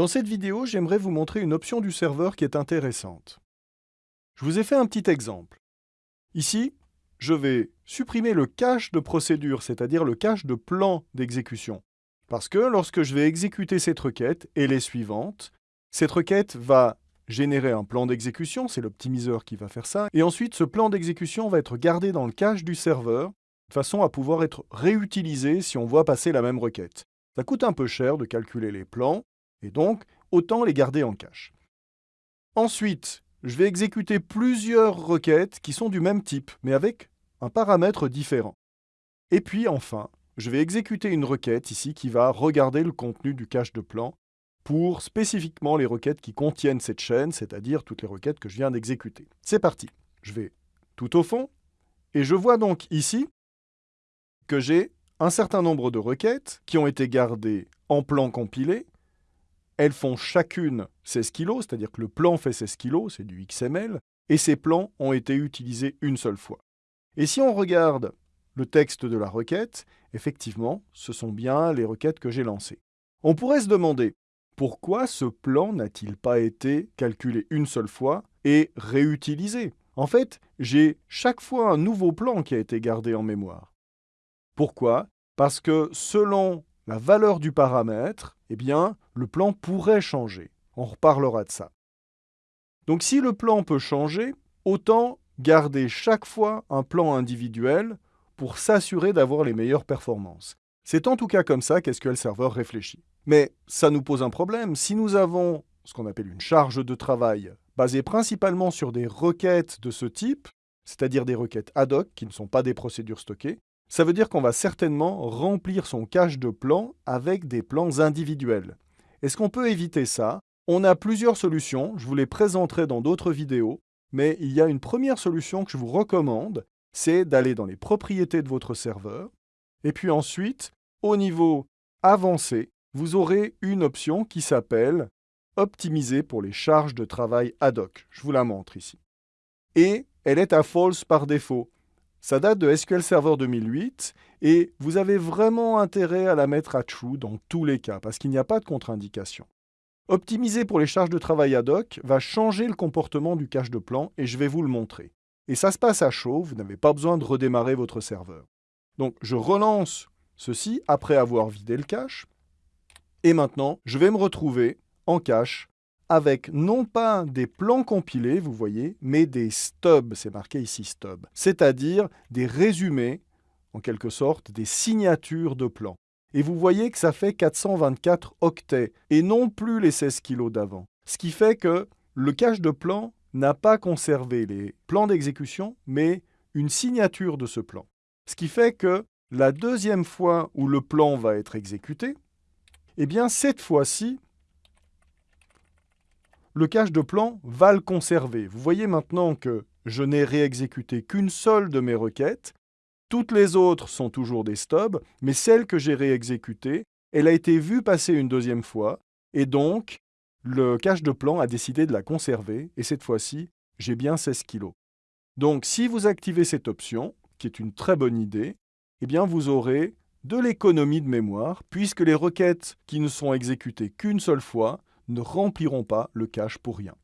Dans cette vidéo, j'aimerais vous montrer une option du serveur qui est intéressante. Je vous ai fait un petit exemple. Ici, je vais supprimer le cache de procédure, c'est-à-dire le cache de plan d'exécution. Parce que lorsque je vais exécuter cette requête et les suivantes, cette requête va générer un plan d'exécution, c'est l'optimiseur qui va faire ça, et ensuite ce plan d'exécution va être gardé dans le cache du serveur, de façon à pouvoir être réutilisé si on voit passer la même requête. Ça coûte un peu cher de calculer les plans, et donc autant les garder en cache. Ensuite, je vais exécuter plusieurs requêtes qui sont du même type, mais avec un paramètre différent. Et puis enfin, je vais exécuter une requête ici qui va regarder le contenu du cache de plan pour spécifiquement les requêtes qui contiennent cette chaîne, c'est-à-dire toutes les requêtes que je viens d'exécuter. C'est parti. Je vais tout au fond, et je vois donc ici que j'ai un certain nombre de requêtes qui ont été gardées en plan compilé. Elles font chacune 16 kg, c'est-à-dire que le plan fait 16 kg, c'est du XML, et ces plans ont été utilisés une seule fois. Et si on regarde le texte de la requête, effectivement, ce sont bien les requêtes que j'ai lancées. On pourrait se demander, pourquoi ce plan n'a-t-il pas été calculé une seule fois et réutilisé? En fait, j'ai chaque fois un nouveau plan qui a été gardé en mémoire. Pourquoi? Parce que selon la valeur du paramètre, eh bien, le plan pourrait changer. On reparlera de ça. Donc si le plan peut changer, autant garder chaque fois un plan individuel pour s'assurer d'avoir les meilleures performances. C'est en tout cas comme ça qu'SQL Server réfléchit. Mais ça nous pose un problème. Si nous avons ce qu'on appelle une charge de travail basée principalement sur des requêtes de ce type, c'est-à-dire des requêtes ad hoc qui ne sont pas des procédures stockées, ça veut dire qu'on va certainement remplir son cache de plans avec des plans individuels. Est-ce qu'on peut éviter ça? On a plusieurs solutions, je vous les présenterai dans d'autres vidéos, mais il y a une première solution que je vous recommande, c'est d'aller dans les propriétés de votre serveur, et puis ensuite, au niveau avancé, vous aurez une option qui s'appelle Optimiser pour les charges de travail ad hoc. Je vous la montre ici. Et elle est à false par défaut. Ça date de SQL Server 2008 et vous avez vraiment intérêt à la mettre à true dans tous les cas parce qu'il n'y a pas de contre-indication. Optimiser pour les charges de travail ad hoc va changer le comportement du cache de plan et je vais vous le montrer. Et ça se passe à chaud, vous n'avez pas besoin de redémarrer votre serveur. Donc je relance ceci après avoir vidé le cache. Et maintenant, je vais me retrouver en cache avec non pas des plans compilés, vous voyez, mais des stubs, c'est marqué ici stub, c'est-à-dire des résumés, en quelque sorte, des signatures de plans. Et vous voyez que ça fait 424 octets, et non plus les 16 kilos d'avant. Ce qui fait que le cache de plan n'a pas conservé les plans d'exécution, mais une signature de ce plan. Ce qui fait que la deuxième fois où le plan va être exécuté, eh bien cette fois-ci, le cache de plan va le conserver. Vous voyez maintenant que je n'ai réexécuté qu'une seule de mes requêtes. Toutes les autres sont toujours des stubs, mais celle que j'ai réexécutée, elle a été vue passer une deuxième fois, et donc le cache de plan a décidé de la conserver, et cette fois-ci, j'ai bien 16 kg. Donc si vous activez cette option, qui est une très bonne idée, eh bien vous aurez de l'économie de mémoire, puisque les requêtes qui ne sont exécutées qu'une seule fois ne rempliront pas le cache pour rien.